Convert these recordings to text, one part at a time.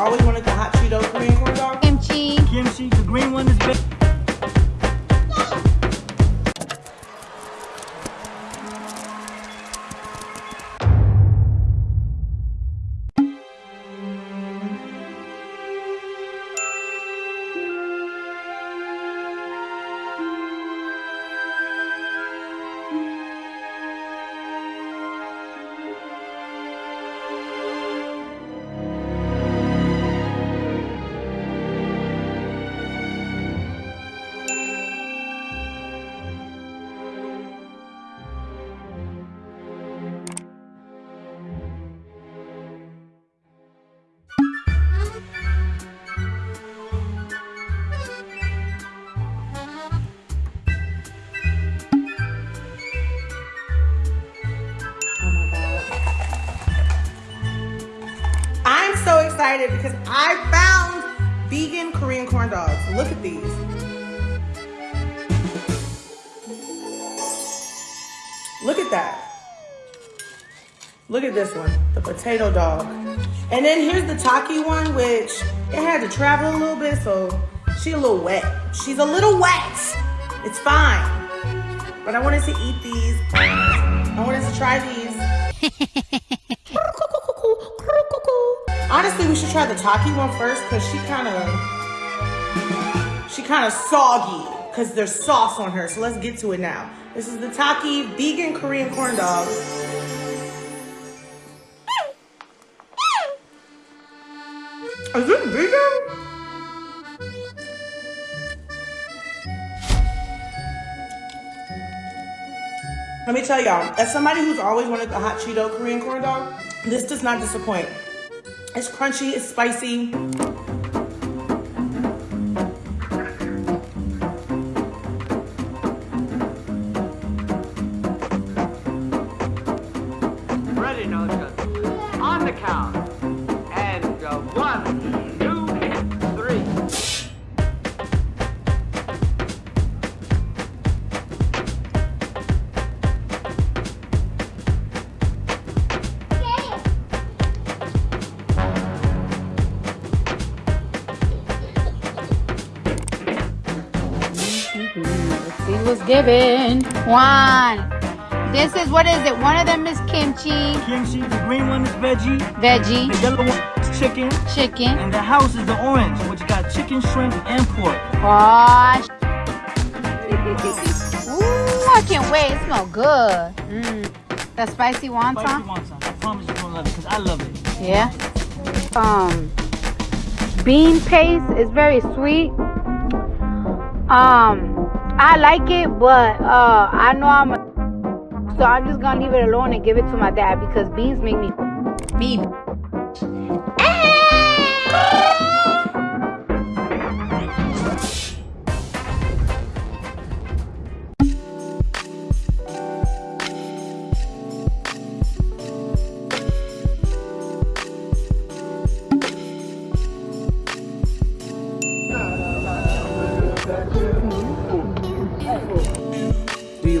always excited because I found vegan Korean corn dogs. Look at these. Look at that. Look at this one, the potato dog. And then here's the Taki one, which it had to travel a little bit, so she a little wet. She's a little wet. It's fine. But I wanted to eat these. I wanted to try these. Honestly, we should try the Taki one first because she kind of, she kind of soggy because there's sauce on her. So let's get to it now. This is the Taki vegan Korean corn dog. Is it vegan? Let me tell y'all, as somebody who's always wanted the hot Cheeto Korean corn dog, this does not disappoint. It's crunchy, it's spicy. Ready, no just on the count. What's given. One. This is what is it? One of them is kimchi, Kimchi, the green one is veggie. veggie, The yellow one is chicken. chicken. And the house is the orange, which got chicken, shrimp, and pork. Oh, Ooh, I can't wait. It smells good. Mm. The spicy Spicy wonton. wonton. I promise you're gonna love it, because I love it. Yeah. Um, bean paste is very sweet. Um, I like it, but uh, I know I'm. A, so I'm just gonna leave it alone and give it to my dad because beans make me me.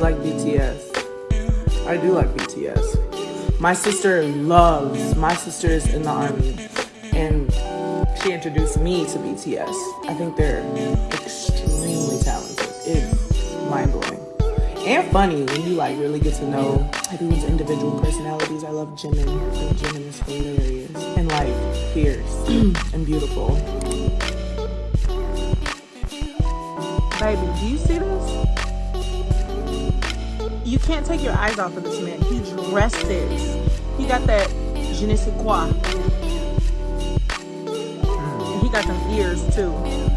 You like BTS? I do like BTS. My sister loves, my sister is in the army and she introduced me to BTS. I think they're extremely talented. It's mind blowing. And funny when you like really get to know everyone's individual personalities. I love Jimin. Jimin is hilarious and like fierce and beautiful. Baby, do you see this? You can't take your eyes off of this man. He dresses. He got that je ne sais quoi. And he got some ears too.